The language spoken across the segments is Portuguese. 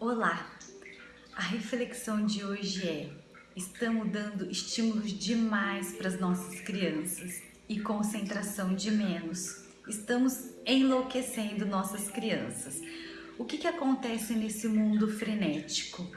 Olá! A reflexão de hoje é: estamos dando estímulos demais para as nossas crianças e concentração de menos. Estamos enlouquecendo nossas crianças. O que, que acontece nesse mundo frenético?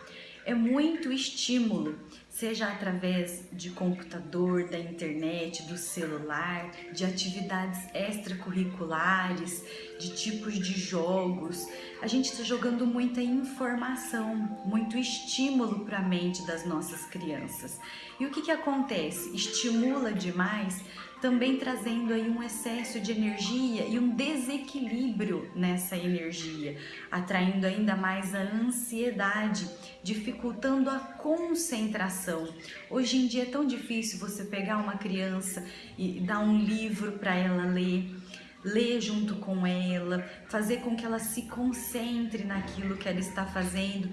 É muito estímulo, seja através de computador, da internet, do celular, de atividades extracurriculares, de tipos de jogos. A gente está jogando muita informação, muito estímulo para a mente das nossas crianças. E o que, que acontece? Estimula demais, também trazendo aí um excesso de energia e um desequilíbrio nessa energia, atraindo ainda mais a ansiedade, dificultando a concentração. Hoje em dia é tão difícil você pegar uma criança e dar um livro para ela ler ler junto com ela, fazer com que ela se concentre naquilo que ela está fazendo.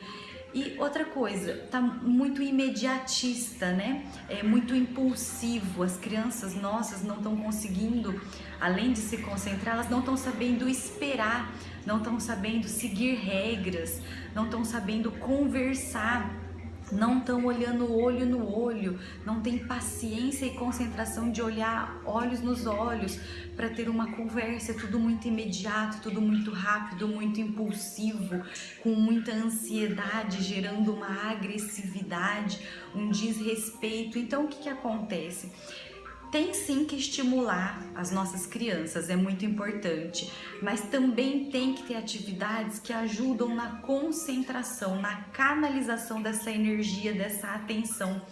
E outra coisa, tá muito imediatista, né? É muito impulsivo. As crianças nossas não estão conseguindo, além de se concentrar, elas não estão sabendo esperar, não estão sabendo seguir regras, não estão sabendo conversar não estão olhando olho no olho, não tem paciência e concentração de olhar olhos nos olhos para ter uma conversa, é tudo muito imediato, tudo muito rápido, muito impulsivo, com muita ansiedade, gerando uma agressividade, um desrespeito. Então o que, que acontece? Tem sim que estimular as nossas crianças, é muito importante, mas também tem que ter atividades que ajudam na concentração, na canalização dessa energia, dessa atenção.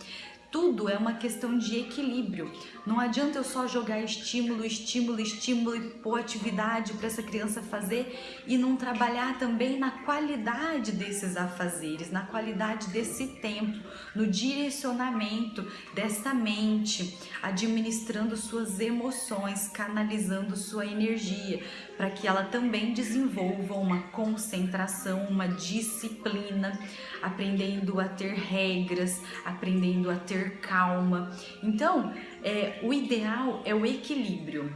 Tudo é uma questão de equilíbrio. Não adianta eu só jogar estímulo, estímulo, estímulo e pôr atividade para essa criança fazer e não trabalhar também na qualidade desses afazeres, na qualidade desse tempo, no direcionamento dessa mente, administrando suas emoções, canalizando sua energia, para que ela também desenvolva uma concentração, uma disciplina, aprendendo a ter regras, aprendendo a ter ter calma. Então, é, o ideal é o equilíbrio.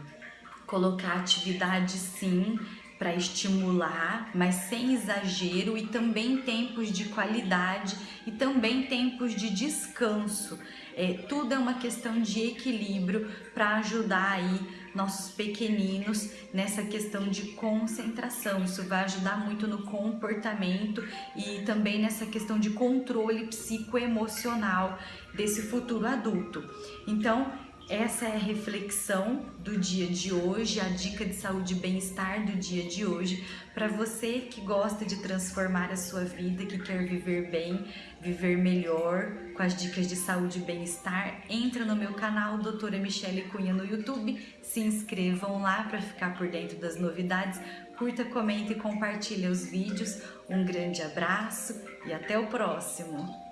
Colocar atividade sim para estimular, mas sem exagero e também tempos de qualidade e também tempos de descanso. É, tudo é uma questão de equilíbrio para ajudar aí nossos pequeninos nessa questão de concentração. Isso vai ajudar muito no comportamento e também nessa questão de controle psicoemocional desse futuro adulto. Então, essa é a reflexão do dia de hoje, a dica de saúde e bem-estar do dia de hoje, para você que gosta de transformar a sua vida, que quer viver bem, viver melhor, com as dicas de saúde e bem-estar, entra no meu canal Doutora Michele Cunha no YouTube, se inscrevam lá para ficar por dentro das novidades, curta, comenta e compartilha os vídeos. Um grande abraço e até o próximo!